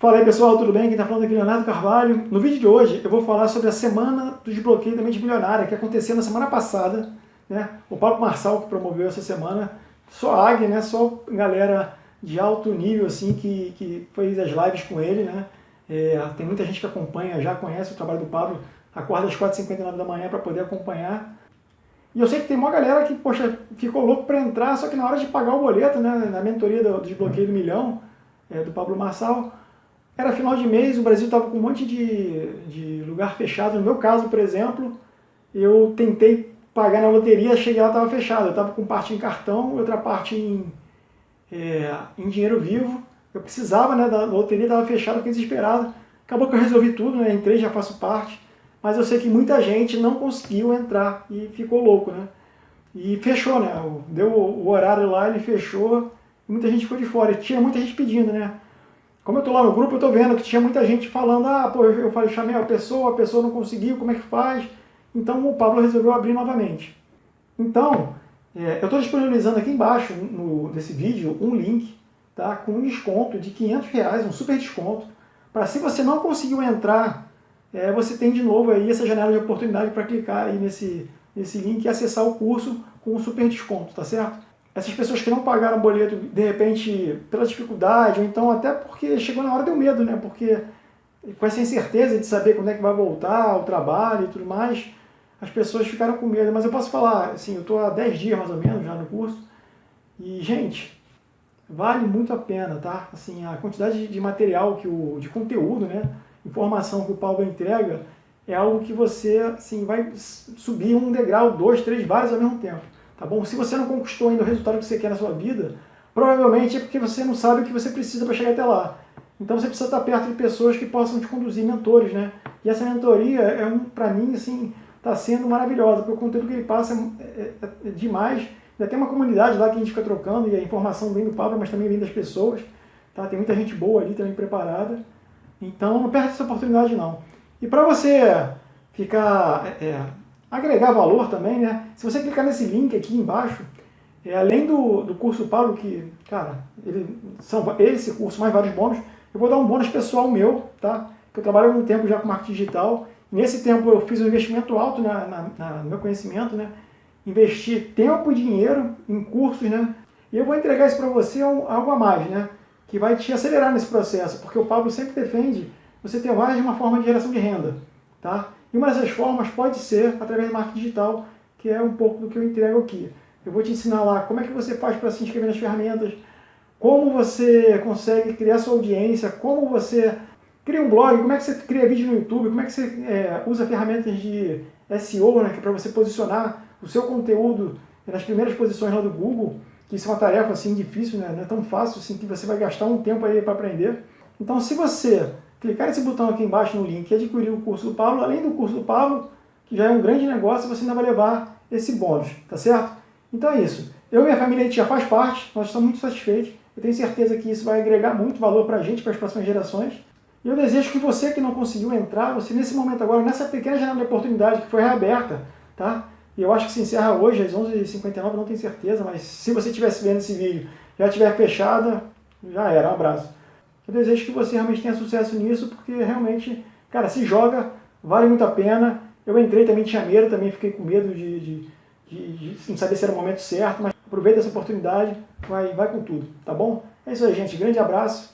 Fala aí pessoal, tudo bem? Quem está falando aqui é Leonardo Carvalho. No vídeo de hoje eu vou falar sobre a semana do desbloqueio da mente milionária que aconteceu na semana passada. Né? O Paulo Marçal que promoveu essa semana, só AG, né? só galera de alto nível assim que, que fez as lives com ele. Né? É, tem muita gente que acompanha, já conhece o trabalho do Pablo, acorda às 4h59 da manhã para poder acompanhar. E eu sei que tem uma galera que, poxa, ficou louco para entrar, só que na hora de pagar o boleto, né, na mentoria do desbloqueio do milhão, é, do Pablo Marçal, era final de mês, o Brasil estava com um monte de, de lugar fechado. No meu caso, por exemplo, eu tentei pagar na loteria, cheguei lá, estava fechado. Eu estava com parte em cartão, outra parte em, é, em dinheiro vivo. Eu precisava né, da loteria, estava fechada, fiquei desesperado. Acabou que eu resolvi tudo, né, entrei, já faço parte. Mas eu sei que muita gente não conseguiu entrar e ficou louco, né? E fechou, né? Deu o horário lá, ele fechou, muita gente ficou de fora. Tinha muita gente pedindo, né? Como eu estou lá no grupo, eu estou vendo que tinha muita gente falando, ah, pô, eu falei, chamei a pessoa, a pessoa não conseguiu, como é que faz? Então o Pablo resolveu abrir novamente. Então, é, eu estou disponibilizando aqui embaixo, no, nesse vídeo, um link tá, com um desconto de 500 reais, um super desconto, para se você não conseguiu entrar, é, você tem de novo aí essa janela de oportunidade para clicar aí nesse, nesse link e acessar o curso com um super desconto, tá certo? Essas pessoas que não pagaram o boleto, de repente, pela dificuldade, ou então até porque chegou na hora deu medo, né? Porque com essa incerteza de saber quando é que vai voltar o trabalho e tudo mais, as pessoas ficaram com medo. Mas eu posso falar, assim, eu estou há 10 dias mais ou menos já no curso, e, gente, vale muito a pena, tá? Assim, a quantidade de material, que o, de conteúdo, né? Informação que o Paulo entrega, é algo que você, assim, vai subir um degrau, dois, três, vários ao mesmo tempo. Tá bom? Se você não conquistou ainda o resultado que você quer na sua vida, provavelmente é porque você não sabe o que você precisa para chegar até lá. Então você precisa estar perto de pessoas que possam te conduzir, mentores, né? E essa mentoria, é um, para mim, assim, está sendo maravilhosa, porque o conteúdo que ele passa é, é, é demais. Ainda tem uma comunidade lá que a gente fica trocando e a informação vem do Pablo, mas também vem das pessoas. Tá? Tem muita gente boa ali também preparada. Então não perde essa oportunidade não. E para você ficar é, agregar valor também, né? Se você clicar nesse link aqui embaixo, é, além do, do curso Paulo, que, cara, ele, são esse curso mais vários bônus, eu vou dar um bônus pessoal meu, tá? Que eu trabalho há um tempo já com marketing digital. Nesse tempo eu fiz um investimento alto na, na, na, no meu conhecimento, né? Investi tempo e dinheiro em cursos, né? E eu vou entregar isso para você algo a mais, né? Que vai te acelerar nesse processo, porque o Pablo sempre defende você ter mais de uma forma de geração de renda, tá? E uma dessas formas pode ser através do marketing digital, que é um pouco do que eu entrego aqui. Eu vou te ensinar lá como é que você faz para se inscrever nas ferramentas, como você consegue criar sua audiência, como você cria um blog, como é que você cria vídeo no YouTube, como é que você é, usa ferramentas de SEO, né, é para você posicionar o seu conteúdo nas primeiras posições lá do Google, que isso é uma tarefa assim difícil, né, não é tão fácil assim que você vai gastar um tempo aí para aprender. Então se você clicar nesse botão aqui embaixo no link e adquirir o curso do Pablo, além do curso do Pablo, que já é um grande negócio, você ainda vai levar esse bônus, tá certo? Então é isso. Eu e minha família a gente já faz parte, nós estamos muito satisfeitos. Eu tenho certeza que isso vai agregar muito valor para a gente, para as próximas gerações. E eu desejo que você que não conseguiu entrar, você nesse momento agora, nessa pequena janela de oportunidade que foi reaberta, tá? E eu acho que se encerra hoje às 11h59, não tenho certeza, mas se você estivesse vendo esse vídeo já estiver fechada, já era. Um abraço. Eu desejo que você realmente tenha sucesso nisso, porque realmente, cara, se joga, vale muito a pena. Eu entrei também, tinha medo, também fiquei com medo de, de, de, de não saber se era o momento certo, mas aproveita essa oportunidade, vai, vai com tudo, tá bom? É isso aí, gente. Grande abraço.